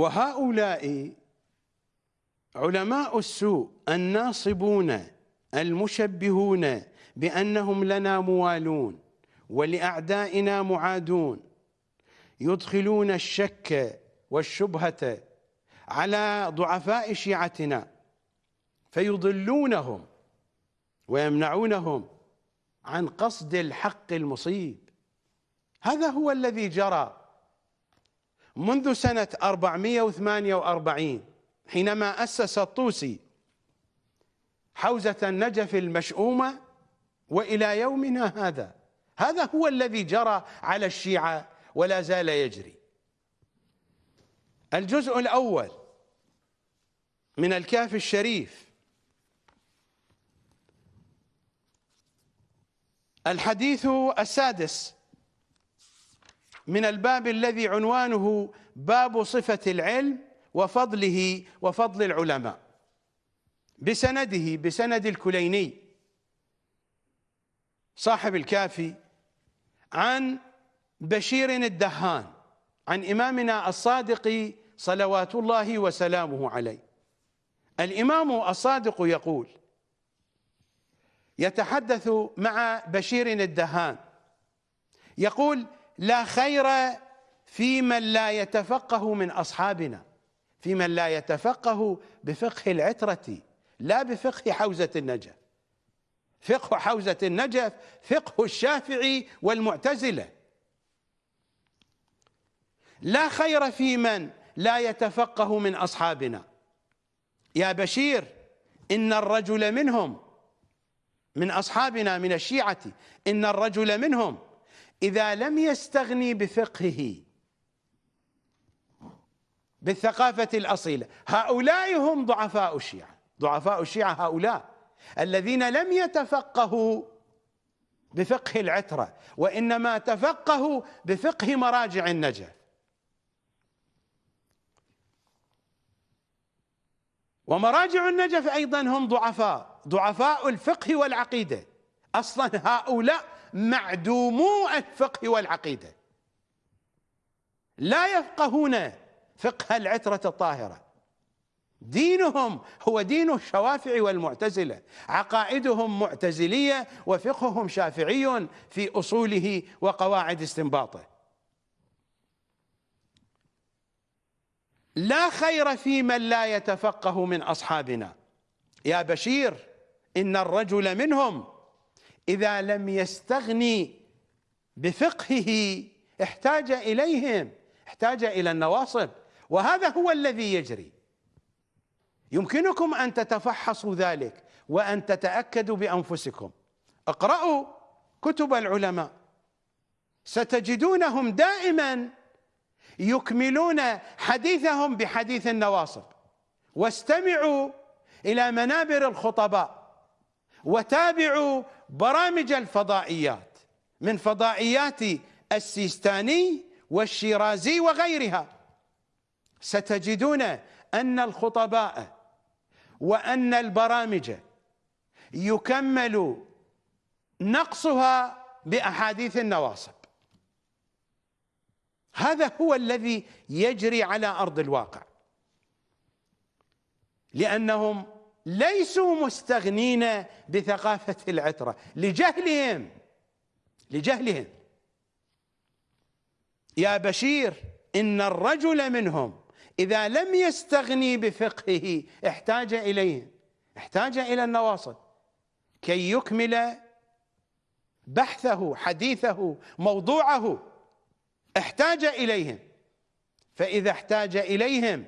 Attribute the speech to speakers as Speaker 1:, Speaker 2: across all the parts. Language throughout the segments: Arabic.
Speaker 1: وهؤلاء علماء السوء الناصبون المشبهون بأنهم لنا موالون ولأعدائنا معادون يدخلون الشك والشبهة على ضعفاء شيعتنا فيضلونهم ويمنعونهم عن قصد الحق المصيب. هذا هو الذي جرى منذ سنة 448 حينما أسس الطوسي حوزة النجف المشؤومة وإلى يومنا هذا. هذا هو الذي جرى على الشيعة ولا زال يجري. الجزء الأول من الكاف الشريف الحديث السادس من الباب الذي عنوانه باب صفة العلم وفضله وفضل العلماء. بسنده بسند الكليني صاحب الكافي عن بشير الدهان عن إمامنا الصادق صلوات الله وسلامه عليه. الإمام الصادق يقول يتحدث مع بشير الدهان يقول لا خير في من لا يتفقه من أصحابنا في من لا يتفقه بفقه العترة لا بفقه حوزة النجف. فقه حوزة النجف فقه الشافعي والمعتزلة. لا خير في من لا يتفقه من أصحابنا. يا بشير إن الرجل منهم من أصحابنا من الشيعة إن الرجل منهم إذا لم يستغني بفقهه بالثقافة الأصيلة. هؤلاء هم ضعفاء الشيعة. ضعفاء الشيعة هؤلاء الذين لم يتفقهوا بفقه العترة وإنما تفقهوا بفقه مراجع النجف. ومراجع النجف أيضا هم ضعفاء ضعفاء الفقه والعقيدة. أصلا هؤلاء معدومو الفقه والعقيدة. لا يفقهون فقه العترة الطاهرة. دينهم هو دين الشوافع والمعتزلة. عقائدهم معتزلية وفقههم شافعي في أصوله وقواعد استنباطه. لا خير في من لا يتفقه من أصحابنا. يا بشير إن الرجل منهم إذا لم يستغني بفقهه احتاج إليهم احتاج إلى النواصب. وهذا هو الذي يجري. يمكنكم أن تتفحصوا ذلك وأن تتأكدوا بأنفسكم. اقرأوا كتب العلماء. ستجدونهم دائما يكملون حديثهم بحديث النواصب. واستمعوا إلى منابر الخطباء. وتابعوا برامج الفضائيات من فضائيات السيستاني والشيرازي وغيرها. ستجدون أن الخطباء وأن البرامج يكمل نقصها بأحاديث النواصب. هذا هو الذي يجري على أرض الواقع. لأنهم ليسوا مستغنين بثقافة العترة. لجهلهم. لجهلهم. يا بشير إن الرجل منهم إذا لم يستغني بفقهه احتاج إليه. احتاج إلى النواصب. كي يكمل بحثه حديثه موضوعه احتاج إليهم. فإذا احتاج إليهم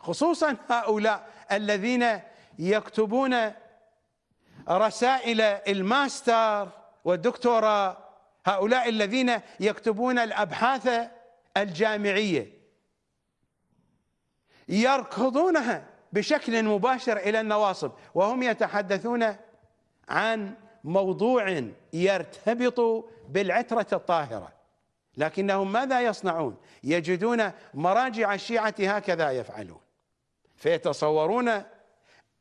Speaker 1: خصوصا هؤلاء الذين يكتبون رسائل الماستر والدكتوراه هؤلاء الذين يكتبون الأبحاث الجامعية. يركضونها بشكل مباشر إلى النواصب وهم يتحدثون عن موضوع يرتبط بالعترة الطاهرة. لكنهم ماذا يصنعون؟ يجدون مراجع الشيعة هكذا يفعلون. فيتصورون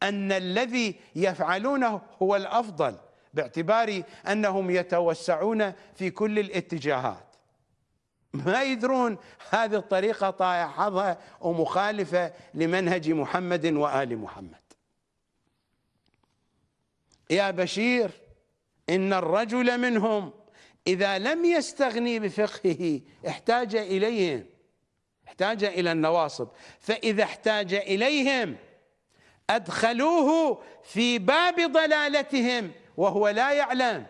Speaker 1: أن الذي يفعلونه هو الأفضل باعتبار أنهم يتوسعون في كل الاتجاهات. ما يدرون هذه الطريقة حظها ومخالفة لمنهج محمد وآل محمد. يا بشير إن الرجل منهم إذا لم يستغني بفقهه احتاج إليهم احتاج إلى النواصب. فإذا احتاج إليهم أدخلوه في باب ضلالتهم وهو لا يعلم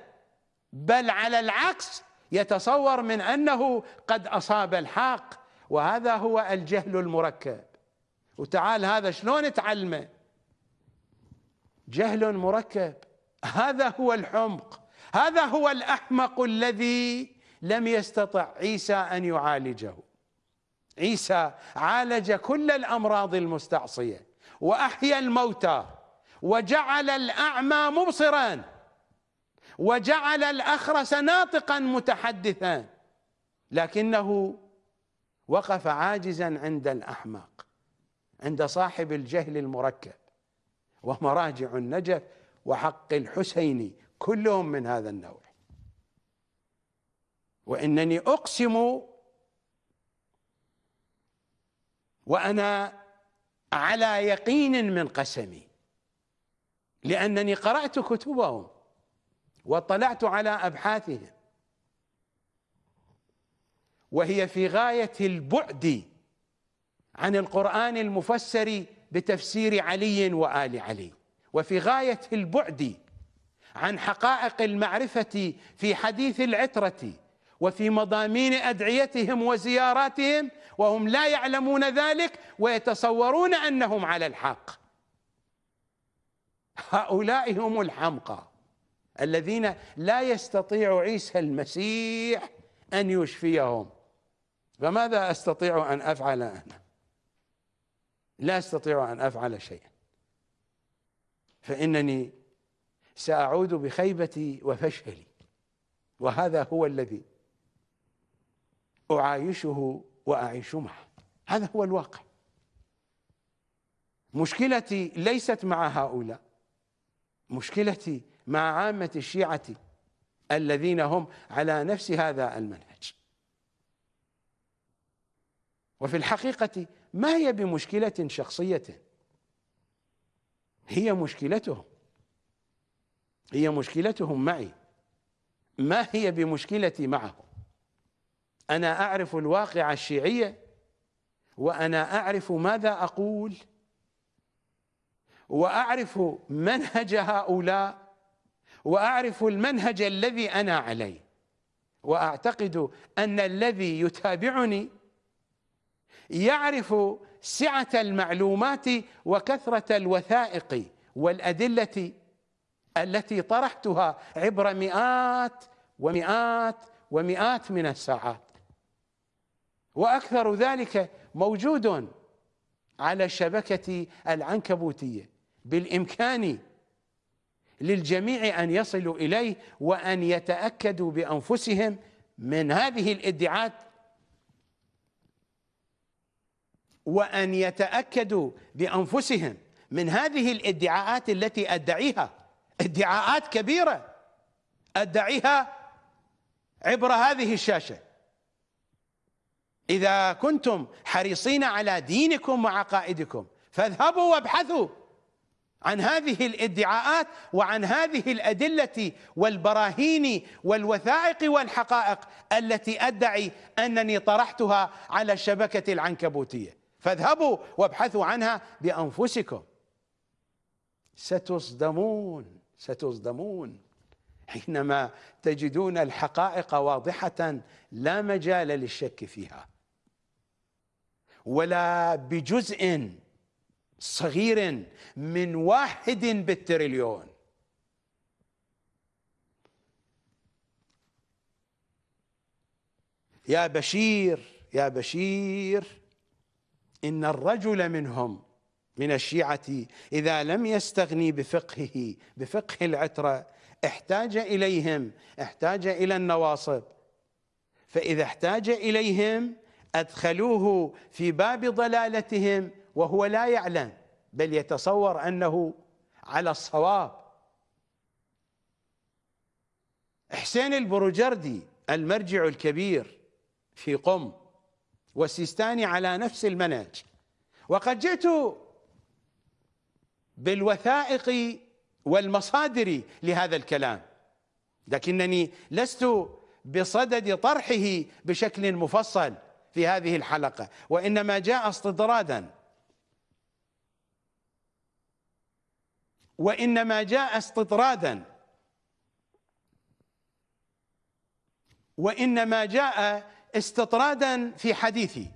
Speaker 1: بل على العكس يتصور من أنه قد أصاب الحق وهذا هو الجهل المركب. وتعال هذا شلون تعلمه؟ جهل مركب. هذا هو الحمق. هذا هو الأحمق الذي لم يستطع عيسى أن يعالجه. عيسى عالج كل الأمراض المستعصية. وأحيا الموتى وجعل الأعمى مبصرا وجعل الأخرس ناطقا متحدثا لكنه وقف عاجزا عند الأحمق عند صاحب الجهل المركب ومراجع النجف وحق الحسين كلهم من هذا النوع. وإنني أقسم وأنا على يقين من قسمي لأنني قرأت كتبهم واطلعت على أبحاثهم. وهي في غاية البعد عن القرآن المفسر بتفسير علي وآل علي وفي غاية البعد عن حقائق المعرفة في حديث العترة وفي مضامين أدعيتهم وزياراتهم وهم لا يعلمون ذلك ويتصورون أنهم على الحق. هؤلاء هم الحمقى الذين لا يستطيع عيسى المسيح أن يشفيهم. فماذا أستطيع أن أفعل أنا؟ لا أستطيع أن أفعل شيئا. فإنني سأعود بخيبتي وفشلي. وهذا هو الذي أعايشه وأعيش معه هذا هو الواقع. مشكلتي ليست مع هؤلاء. مشكلتي مع عامة الشيعة الذين هم على نفس هذا المنهج. وفي الحقيقة ما هي بمشكلة شخصية؟ هي مشكلتهم. هي مشكلتهم معي. ما هي بمشكلتي معهم؟ أنا أعرف الواقع الشيعية وأنا أعرف ماذا أقول وأعرف منهج هؤلاء وأعرف المنهج الذي أنا عليه وأعتقد أن الذي يتابعني يعرف سعة المعلومات وكثرة الوثائق والأدلة التي طرحتها عبر مئات ومئات ومئات من الساعات. وأكثر ذلك موجود على الشبكة العنكبوتية بالإمكان للجميع أن يصلوا إليه وأن يتأكدوا بأنفسهم من هذه الإدعاءات وأن يتأكدوا بأنفسهم من هذه الإدعاءات التي أدعيها. إدعاءات كبيرة أدعيها عبر هذه الشاشة. إذا كنتم حريصين على دينكم وعقائدكم فاذهبوا وابحثوا عن هذه الادعاءات وعن هذه الأدلة والبراهين والوثائق والحقائق التي أدعي أنني طرحتها على الشبكة العنكبوتية. فاذهبوا وابحثوا عنها بأنفسكم. ستصدمون ستصدمون حينما تجدون الحقائق واضحة لا مجال للشك فيها. ولا بجزء صغير من واحد بالتريليون. يا بشير يا بشير إن الرجل منهم من الشيعة إذا لم يستغني بفقهه بفقه العترة احتاج إليهم احتاج إلى النواصب. فإذا احتاج إليهم أدخلوه في باب ضلالتهم وهو لا يعلم بل يتصور أنه على الصواب. حسين البروجردي المرجع الكبير في قم والسيستاني على نفس المنهج. وقد جئت بالوثائق والمصادر لهذا الكلام لكنني لست بصدد طرحه بشكل مفصل. في هذه الحلقة وإنما جاء استطرادا وإنما جاء استطرادا وإنما جاء استطرادا في حديثي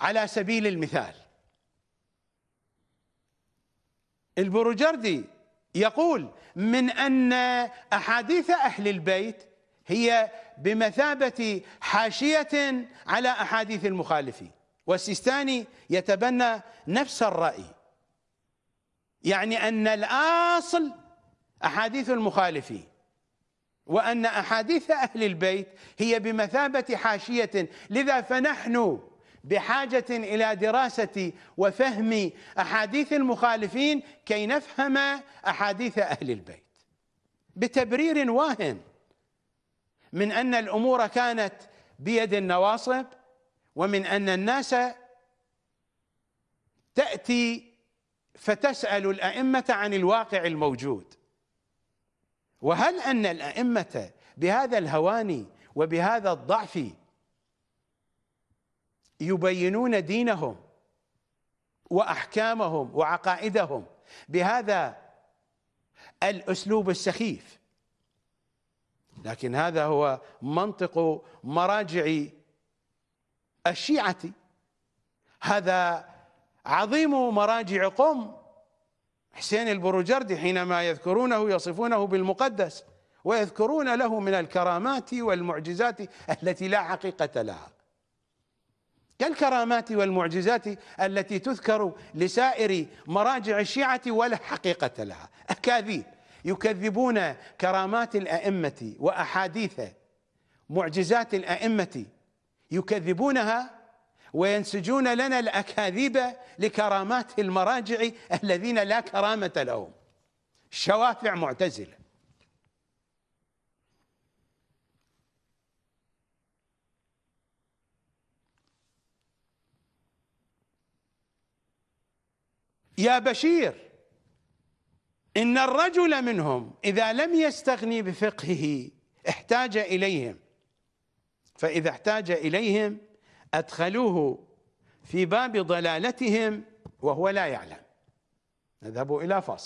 Speaker 1: على سبيل المثال. البروجردي يقول من أن أحاديث أهل البيت هي بمثابة حاشية على أحاديث المخالفين. والسيستاني يتبنى نفس الرأي. يعني أن الأصل أحاديث المخالفين وأن أحاديث أهل البيت هي بمثابة حاشية. لذا فنحن بحاجة إلى دراسة وفهم أحاديث المخالفين كي نفهم أحاديث أهل البيت. بتبرير واهن من أن الأمور كانت بيد النواصب ومن أن الناس تأتي فتسأل الأئمة عن الواقع الموجود. وهل أن الأئمة بهذا الهوان وبهذا الضعف يبينون دينهم وأحكامهم وعقائدهم؟ بهذا الأسلوب السخيف. لكن هذا هو منطق مراجع الشيعة. هذا عظيم مراجع قم حسين البروجردي حينما يذكرونه يصفونه بالمقدس ويذكرون له من الكرامات والمعجزات التي لا حقيقة لها. كالكرامات والمعجزات التي تذكر لسائر مراجع الشيعة ولا حقيقة لها. أكاذيب. يكذبون كرامات الأئمة وأحاديث معجزات الأئمة يكذبونها وينسجون لنا الأكاذيب لكرامات المراجع الذين لا كرامة لهم. شوافع معتزلة. يا بشير! إن الرجل منهم إذا لم يستغني بفقهه احتاج إليهم. فإذا احتاج إليهم أدخلوه في باب ضلالتهم وهو لا يعلم. نذهب إلى فاصل